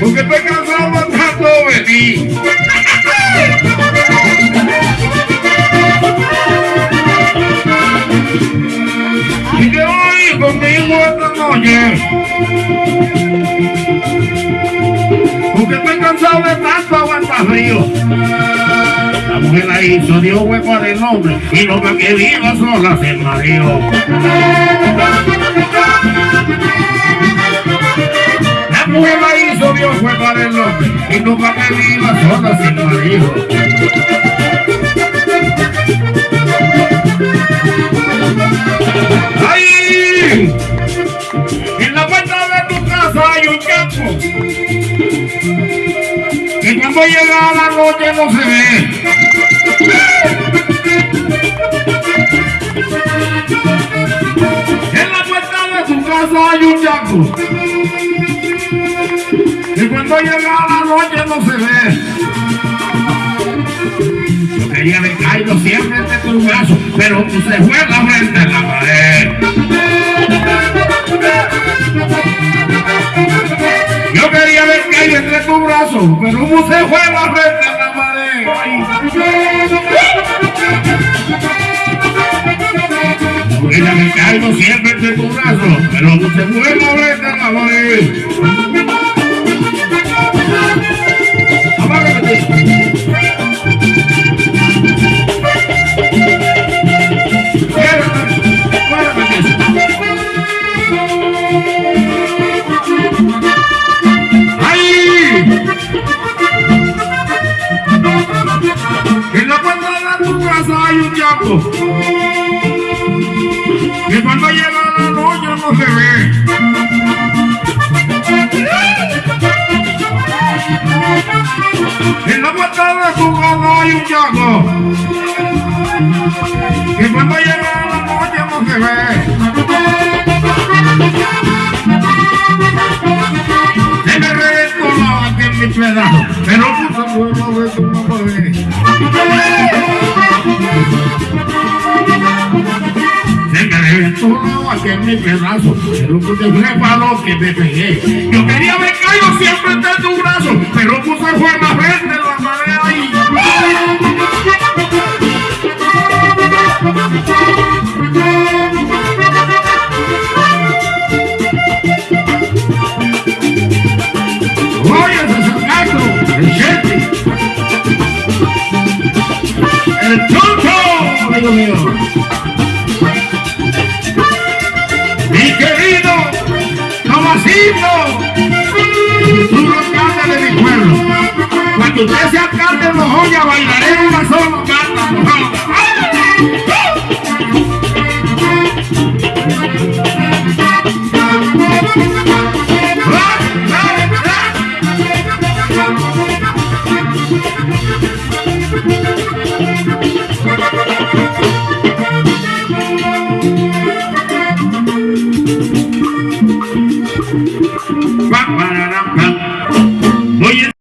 porque estoy cansado tanto de ti. Si te venir conmigo esta noche, porque estoy cansado de tanto aguantar frío. La mujer la hizo, dio hueco al hombre y me que viva sola se marido. La mujer la hizo, dio hueco al hombre y me que viva sola sin marido. ¡Ay! En la puerta de tu casa hay un campo que cuando llega la noche no se ve. En la puerta de tu casa hay un yaco que cuando llega la noche no se ve. Yo quería caído siempre de tu brazo, pero tú se fue la frente en la tus brazos, pero tú se fue la frente en la pared. Yo quería haber caído siempre entre tus brazos, pero tú se fue la frente en la pared. Hay un yaco que cuando llega la noche no se ve. En la puerta de tu casa hay un yaco que cuando llega la noche no se ve. En mi pedazo, pero puse lo que me pegué. Yo quería haber caído siempre entre tu brazo, pero puse la frente en la pared Tomasito, tú de mi pueblo. Cuando usted sea alcalde de Mojoya, bailaré una sola carta,